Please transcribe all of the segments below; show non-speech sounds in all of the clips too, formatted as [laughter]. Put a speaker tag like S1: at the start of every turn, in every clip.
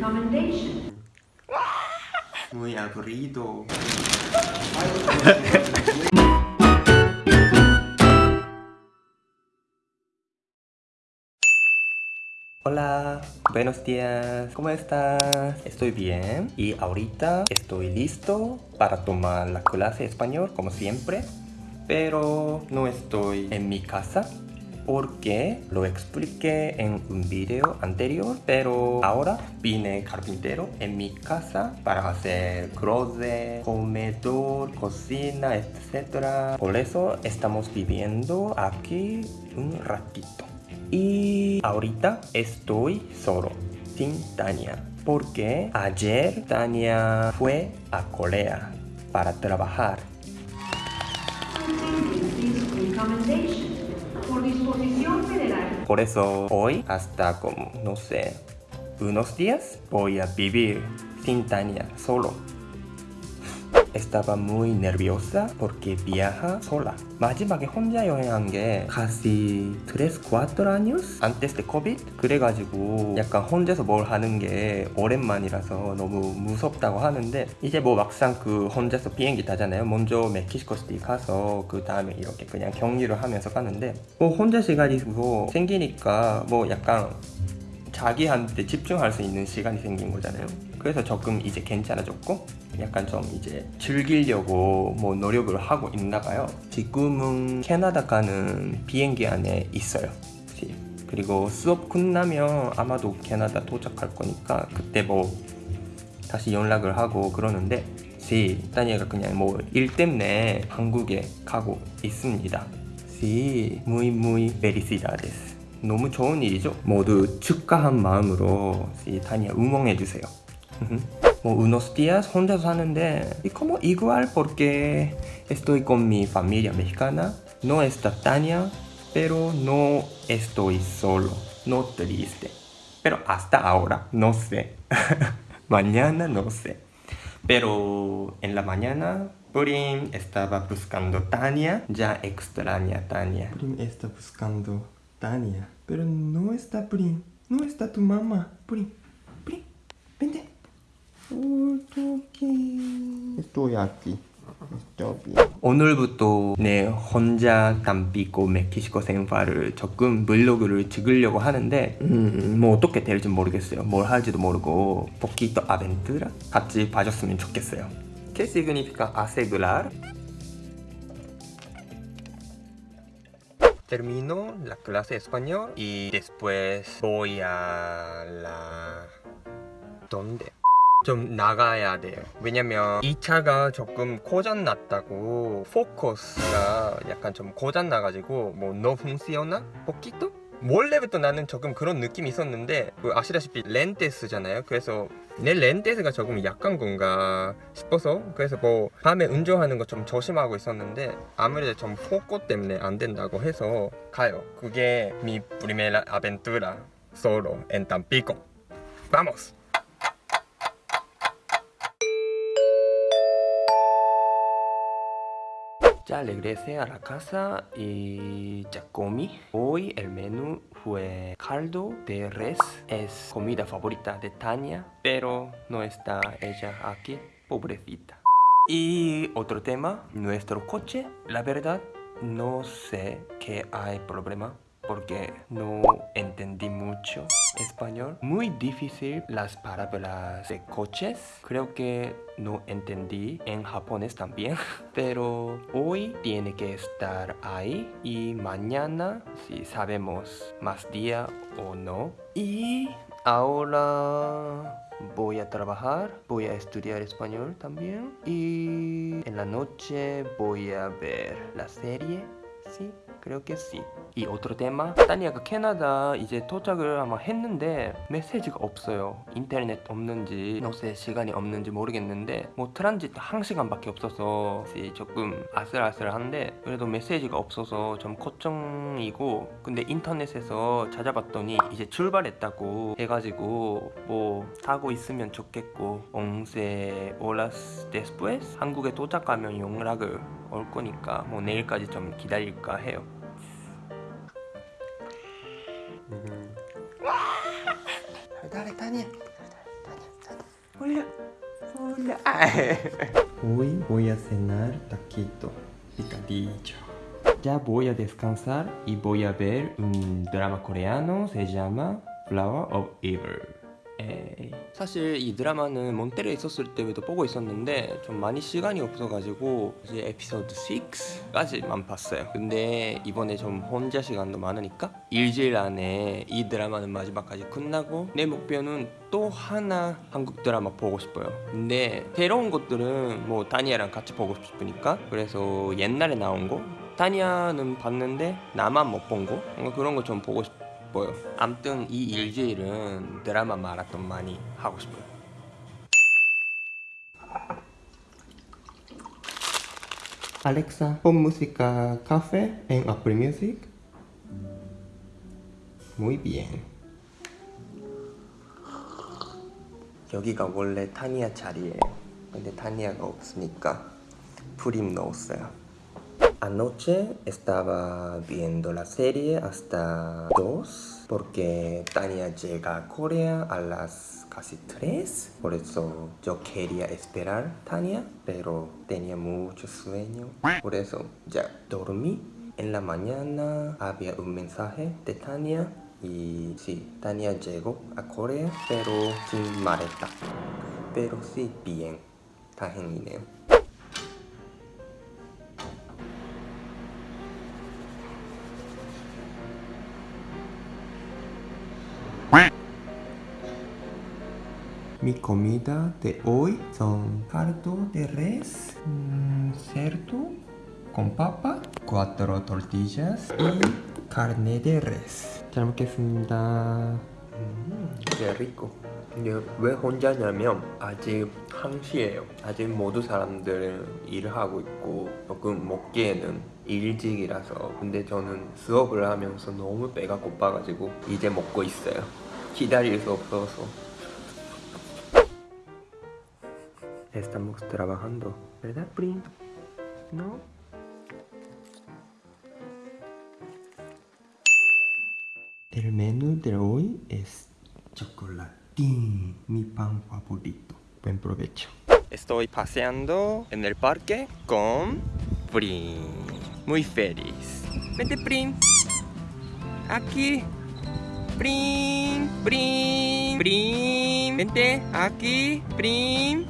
S1: recommendation.
S2: Muy aburrido. Hola, buenos días, ¿cómo estás? Estoy bien y ahorita estoy listo para tomar la clase de español como siempre pero no estoy en mi casa porque lo expliqué en un video anterior pero ahora vine carpintero en mi casa para hacer closet, comedor, cocina, etc. Por eso estamos viviendo aquí un ratito. Y ahorita estoy solo, sin Tania. Porque ayer Tania fue a Corea para trabajar.
S1: Por
S2: eso hoy hasta como, no sé, unos días voy a vivir sin Tania solo. Estaba muy nerviosa porque viaja sola. 마지막에 혼자 여행한 게 casi 3, 4 años antes de COVID 그래가지고 약간 혼자서 뭘 하는 게 오랜만이라서 너무 무섭다고 하는데 이제 뭐 막상 그 혼자서 비행기 타잖아요. 먼저 멕시코 시티 가서 그 다음에 이렇게 그냥 격리를 하면서 가는데 뭐 혼자 시간이 뭐 생기니까 뭐 약간 자기한테 집중할 수 있는 시간이 생긴 거잖아요 그래서 조금 이제 괜찮아졌고 약간 좀 이제 즐기려고 뭐 노력을 하고 있나 봐요. 지금은 캐나다 가는 비행기 안에 있어요. 그리고 수업 끝나면 아마도 캐나다 도착할 거니까 그때 뭐 다시 연락을 하고 그러는데 시 다니엘가 그냥 뭐 일 때문에 한국에 가고 있습니다. 시 muy muy felicidades 너무 좋은 일이죠? 모두 축하한 마음으로 시 다니엘 응원해주세요 Bueno, unos días Honda sa는데 y como igual porque estoy con mi familia mexicana no está Tania pero no estoy solo no triste. Pero hasta ahora no sé. [laughs] Mañana no sé. Pero en la mañana Purim estaba buscando Tania ya extraña Tania. Purim está buscando Tania pero no está Purim no está tu mamá Purim. Bien 오늘부터 내 혼자 담비고 멕시코 생활을 조금 블로그를 찍으려고 하는데 음, 뭐 어떻게 될지 모르겠어요 뭘 할지도 모르고 poquito aventura 같이 봐줬으면 좋겠어요 ¿Qué significa asegurar? Termino la clase de español y después voy a la... ¿Dónde? 좀 나가야 돼요. 왜냐면 이 차가 조금 고장 났다고 포커스가 약간 좀 고장 나가지고 뭐너 funciona? poquito? 원래부터 나는 조금 그런 느낌이 있었는데 그 아시다시피 렌테스잖아요. 그래서 내 렌테스가 조금 약한 건가 싶어서 그래서 뭐 밤에 운전하는 거 좀 조심하고 있었는데 아무래도 좀 포코 때문에 안 된다고 해서 가요. 그게 mi primera aventura solo en Tampico vamos Ya regresé a la casa y ya comí. Hoy el menú fue caldo de res. Es comida favorita de Tania, pero no está ella aquí, pobrecita. Y otro tema, nuestro coche. La verdad, no sé qué hay problema porque no entendí mucho español. Muy difícil las palabras de coches. Creo que no entendí en japonés también. [laughs] Pero hoy tiene que estar ahí y mañana si sabemos más día o no. Y ahora voy a trabajar, voy a estudiar español también y en la noche voy a ver la serie, sí, creo que sí 이 otro tema 타니아가 캐나다 이제 도착을 아마 했는데 메시지가 없어요. 인터넷 없는지 노세 시간이 없는지 모르겠는데 뭐 트란짓 1시간밖에 없어서 조금 아슬아슬한데 그래도 메시지가 없어서 좀 걱정이고 근데 인터넷에서 찾아봤더니 이제 출발했다고 해가지고 뭐 타고 있으면 좋겠고. 옹세 오라스 데스프에스? 한국에 도착하면 연락을 올 거니까 뭐 내일까지 좀 기다릴까 해요 Dale, Tania. Hola. Hola. Hoy voy a cenar taquito picadillo. Ya voy a descansar y voy a ver un drama coreano. Se llama Flower of Evil. 에이. 사실 이 드라마는 몬테레에 있었을 때도 보고 있었는데 좀 많이 시간이 없어가지고 이제 에피소드 6까지만 봤어요. 근데 이번에 좀 혼자 시간도 많으니까 일주일 안에 이 드라마는 마지막까지 끝나고 내 목표는 또 하나 한국 드라마 보고 싶어요. 근데 새로운 것들은 뭐 다니아랑 같이 보고 싶으니까 그래서 옛날에 나온 거 다니아는 봤는데 나만 못 본 거? 그런 거 좀 보고 싶어요 싶어요 암튼 이 일주일은 드라마 마라톤 많이 하고 싶어요 Alexa, pon música café en Apple Music. Muy bien. 여기가 원래 타니아 자리예요. 근데 타니아가 없으니까 프림 넣었어요. Anoche estaba viendo la serie hasta 2 porque Tania llega a Corea a las casi 3 por eso yo quería esperar Tania pero tenía mucho sueño por eso ya dormí en la mañana había un mensaje de Tania y sí, Tania llegó a Corea pero sin maleta pero sí bien 다행이네요 Mi comida de hoy son caldo de res, mmm, cerdo con papa, cuatro tortillas y carne de res. 잘 먹겠습니다. 음, 게 rico. 이게 왜 혼자냐면 아직 1시에요. 아직 모두 사람들은 일을 하고 있고 조금 먹기에는 일찍이라서 근데 저는 수업을 하면서 너무 배가 고파가지고 이제 먹고 있어요. 기다릴 수 없어서 estamos trabajando, ¿verdad, Prim? ¿No? El menú de hoy es chocolatín, mi pan favorito. Buen provecho. Estoy paseando en el parque con Prim. Muy feliz. Vente, Prim. Aquí. Prim, Prim, Prim. Vente, aquí, Prim.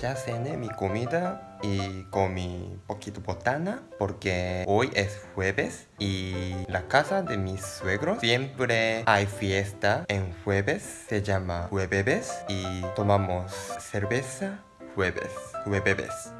S2: Ya cené mi comida y comí poquito botana porque hoy es jueves y la casa de mis suegros siempre hay fiesta en jueves, se llama jueves y tomamos cerveza jueves, jueves.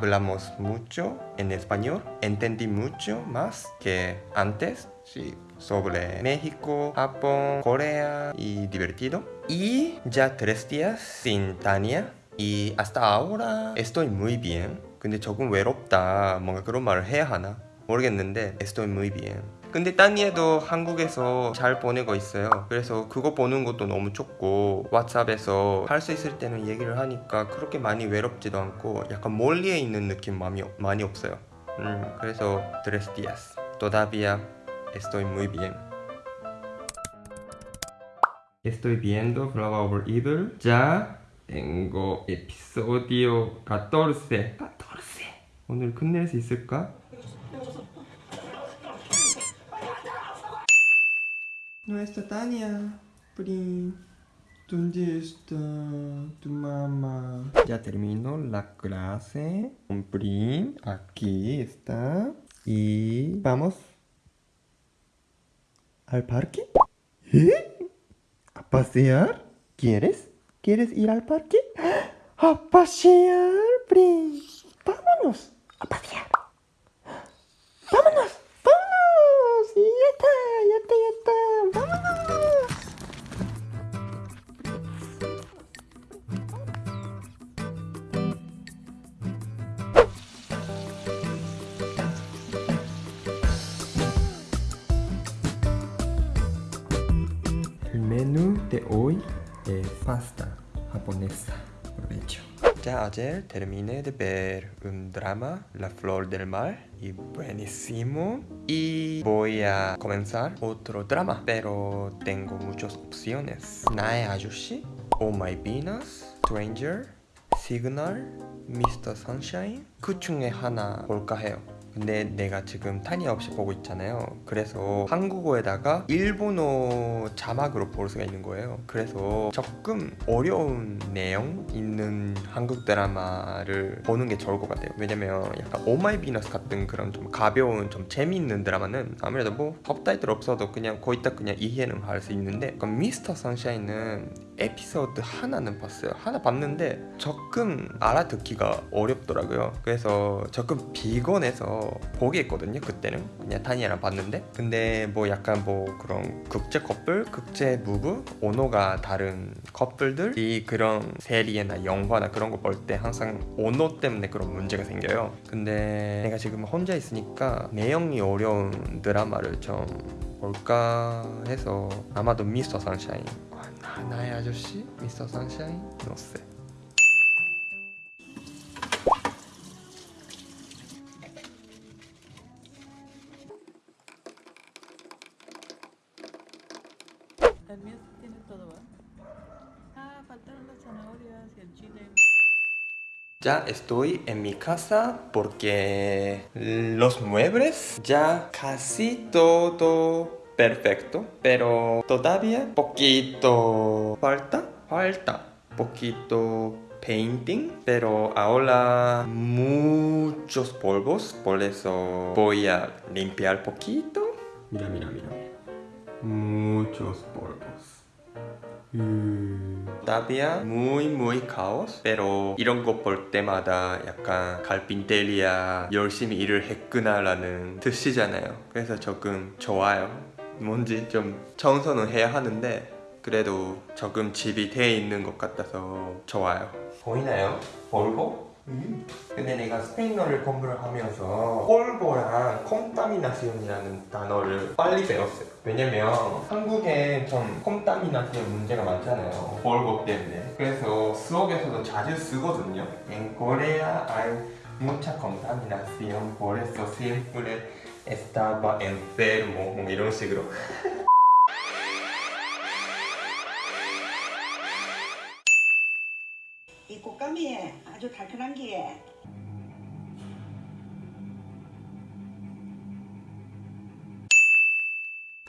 S2: hablamos mucho en español, entendí mucho más que antes, sí, sobre México, Japón, Corea y divertido. Y ya tres días sin Tania y hasta ahora estoy muy bien. 근데 조금 외롭다 뭔가 그런 말을 해야 하나 모르겠는데 estoy muy bien 근데 따니에도 한국에서 잘 보내고 있어요. 그래서 그거 보는 것도 너무 좋고 왓츠앱에서 할 수 있을 때는 얘기를 하니까 그렇게 많이 외롭지도 않고 약간 멀리에 있는 느낌 많이, 많이 없어요. 음, 그래서 tres días todavía estoy muy bien Estoy viendo Flower Evil Ya tengo episodio 14 14 오늘 끝낼 수 있을까? Está Tania. Prim. ¿Dónde está tu mamá? Ya terminó la clase. Un Prim. Aquí está. Y vamos al parque. ¿Eh? ¿A pasear? ¿Quieres? ¿Quieres ir al parque? ¡A pasear, Prim! ¡Vámonos! ¡A pasear! ¡Vámonos! sí, ya está, ya está, ya está. El menú de hoy es pasta japonesa, provecho. Ya ayer terminé de ver un drama, La Flor del Mar, y buenísimo. Y voy a comenzar otro drama, pero tengo muchas opciones. Nae Ayoshi, Oh My Venus, Stranger, Signal, Mr. Sunshine 그 중에 하나 볼까 해요 근데 내가 지금 타니아 없이 보고 있잖아요. 그래서 한국어에다가 일본어 자막으로 볼 수가 있는 거예요. 그래서 조금 어려운 내용 있는 한국 드라마를 보는 게 좋을 것 같아요. 왜냐면 약간 오마이 비너스 같은 그런 좀 가벼운 좀 재미있는 드라마는 아무래도 뭐 법타이틀 없어도 그냥 거의 다 그냥 이해는 할 수 있는데 미스터 선샤인은 에피소드 하나는 봤어요. 하나 봤는데 조금 알아듣기가 어렵더라고요. 그래서 조금 비건해서 보기했거든요 그때는. 그냥 타니아랑 봤는데. 근데 뭐 약간 뭐 그런 국제 커플, 국제 무브, 언어가 다른 커플들이 그런 세리나 영화나 그런 거 볼 때 항상 언어 때문에 그런 문제가 생겨요. 근데 내가 지금 혼자 있으니까 내용이 어려운 드라마를 좀 볼까 해서 아마도 미스터 선샤인 아, 나의 아저씨? 미스터 선샤인? 노세
S3: El mío tiene todo, ¿va? Ah, faltaron las zanahorias y el chile.
S2: Ya estoy en mi casa porque los muebles ya casi todo perfecto, pero todavía poquito falta, falta poquito painting, pero ahora muchos polvos, por eso voy a limpiar poquito. Mira, mira, mira. Muchos polvos. 음... Todavía muy muy caos pero 이런 거 볼 때마다 약간 갈빈테리아 열심히 일을 했구나 라는 뜻이잖아요 그래서 조금 좋아요 뭔지 좀 청소는 해야 하는데 그래도 조금 집이 돼 있는 것 같아서 좋아요 보이나요? 볼보? 음. 근데 내가 스페인어를 공부를 하면서 폴보랑 콤타미나시온이라는 단어를 빨리 배웠어요 왜냐면 한국에 좀 콤타미나시온 문제가 많잖아요 폴보 때문에 그래서 수업에서도 자주 쓰거든요 En Corea hay mucha contaminación por eso siempre estaba enfermo 뭐 이런 식으로
S4: 이 곶감이 아주 달큰한 게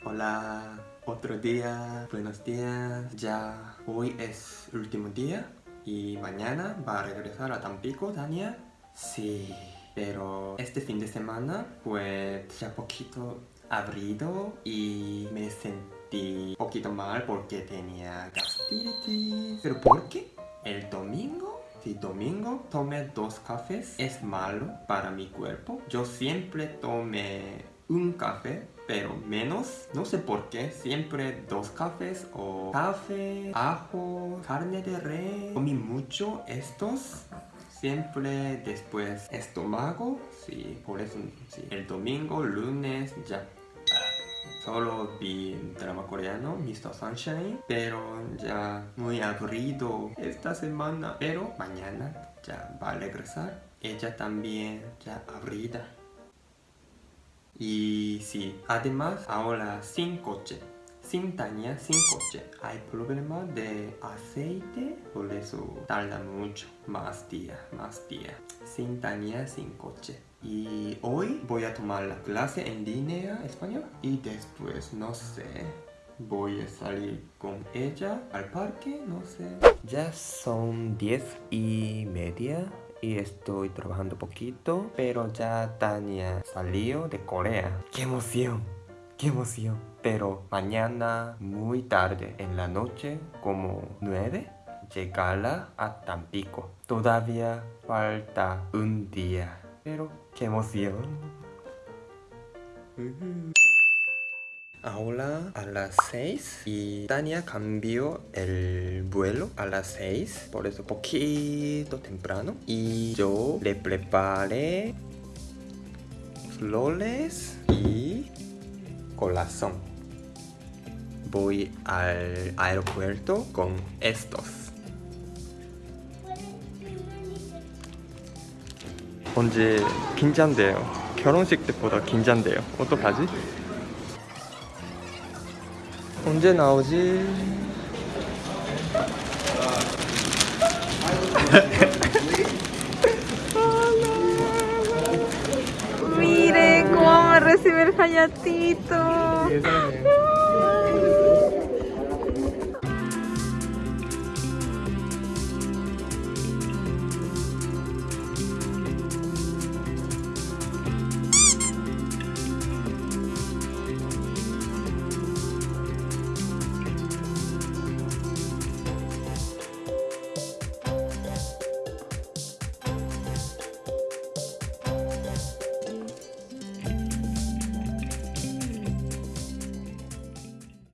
S2: Hola, otro día, buenos días. Ya hoy es último día y mañana va a regresar a Tampico, Tania. Sí, pero este fin de semana fue ya poquito abrido y me sentí poquito mal porque tenía gastritis. ¿Pero por qué? El domingo si domingo tomé dos cafés es malo para mi cuerpo. Yo siempre tomé un café, pero menos. No sé por qué, siempre dos cafés o café, ajo, carne de res. Comí mucho estos. Siempre después estómago, sí, por eso sí. El domingo, lunes, ya Solo vi drama coreano, Mr. Sunshine, pero ya muy aburrido esta semana. Pero mañana ya va a regresar. Ella también ya aburrida. Y sí, además ahora sin coche. Sin Tania, sin coche. Hay problema de aceite, por eso tarda mucho. Más día, más día. Sin Tania, sin coche. Y hoy voy a tomar la clase en línea español y después, no sé, voy a salir con ella al parque, no sé. Ya son 10 y media y estoy trabajando poquito, pero ya Tania salió de Corea. ¡Qué emoción! ¡Qué emoción! Pero mañana muy tarde en la noche, como 9, llegará a Tampico. Todavía falta un día. Pero qué emoción. Ahora a las 6 y Tania cambió el vuelo a las 6 por eso poquito temprano y yo le preparé flores y corazón voy al aeropuerto con estos. 언제 긴장돼요. 결혼식 때보다 긴장돼요. 어떡하지? 언제 나오지?
S3: se ve el hayatito.